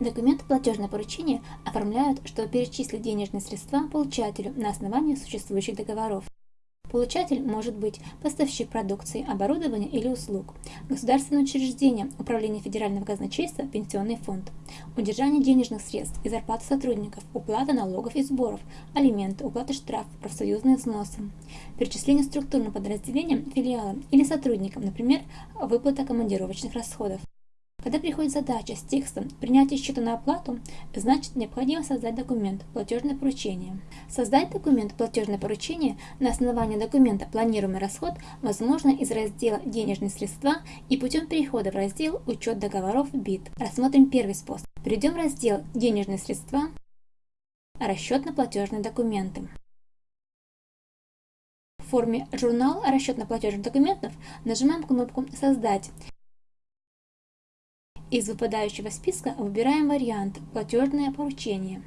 Документы платежное поручение оформляют, чтобы перечислить денежные средства получателю на основании существующих договоров. Получатель может быть поставщик продукции, оборудования или услуг, государственное учреждение, управление федерального казначейства, пенсионный фонд, удержание денежных средств и зарплаты сотрудников, уплата налогов и сборов, алименты, уплата штрафов, профсоюзные взносы, перечисление структурным подразделениям, филиалам или сотрудникам, например, выплата командировочных расходов. Когда приходит задача с текстом «Принятие счета на оплату», значит необходимо создать документ «Платежное поручение». Создать документ «Платежное поручение» на основании документа «Планируемый расход» возможно из раздела «Денежные средства» и путем перехода в раздел «Учет договоров БИТ». Рассмотрим первый способ. Перейдем в раздел «Денежные средства», «Расчетно-платежные документы». В форме «Журнал расчетно-платежных документов» нажимаем кнопку «Создать» Из выпадающего списка выбираем вариант «Платежное поручение».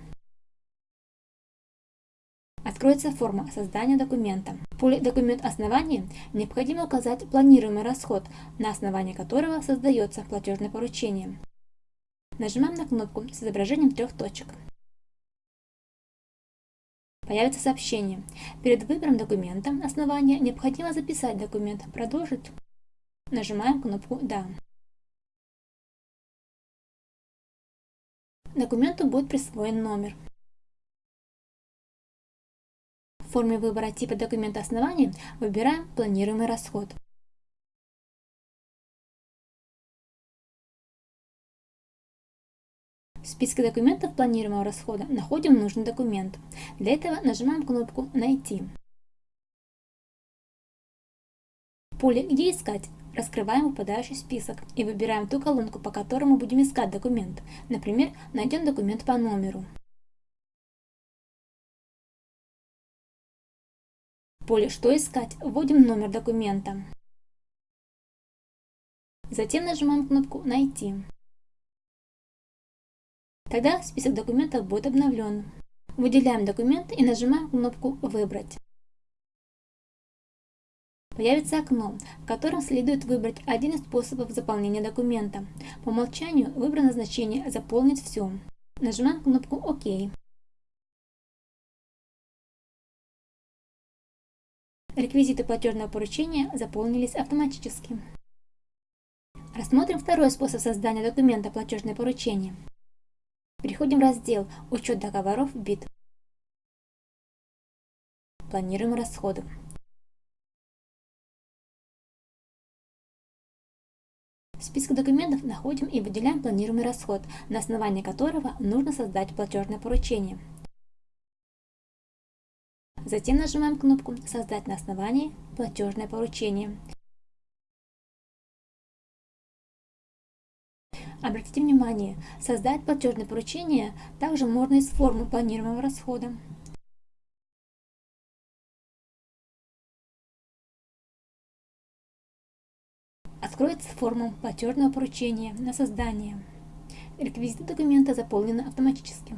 Откроется форма создания документа. В поле «Документ основания» необходимо указать планируемый расход, на основании которого создается платежное поручение. Нажимаем на кнопку с изображением трех точек. Появится сообщение. Перед выбором документа основания необходимо записать документ «Продолжить». Нажимаем кнопку «Да». Документу будет присвоен номер. В форме выбора типа документа основания выбираем планируемый расход. В списке документов планируемого расхода находим нужный документ. Для этого нажимаем кнопку «Найти». В поле «Где искать» Раскрываем выпадающий список и выбираем ту колонку, по которому будем искать документ. Например, найдем документ по номеру. В поле «Что искать» вводим номер документа. Затем нажимаем кнопку «Найти». Тогда список документов будет обновлен. Выделяем документ и нажимаем кнопку «Выбрать». Появится окно, в котором следует выбрать один из способов заполнения документа. По умолчанию выбрано значение «Заполнить все». Нажимаем кнопку «Ок». Реквизиты платежного поручения заполнились автоматически. Рассмотрим второй способ создания документа «Платежное поручение». Переходим в раздел «Учет договоров БИТ». Планируем расходы. В списке документов находим и выделяем планируемый расход, на основании которого нужно создать платежное поручение. Затем нажимаем кнопку «Создать на основании платежное поручение». Обратите внимание, создать платежное поручение также можно из формы планируемого расхода. Откроется форма платежного поручения на создание. Реквизиты документа заполнены автоматически.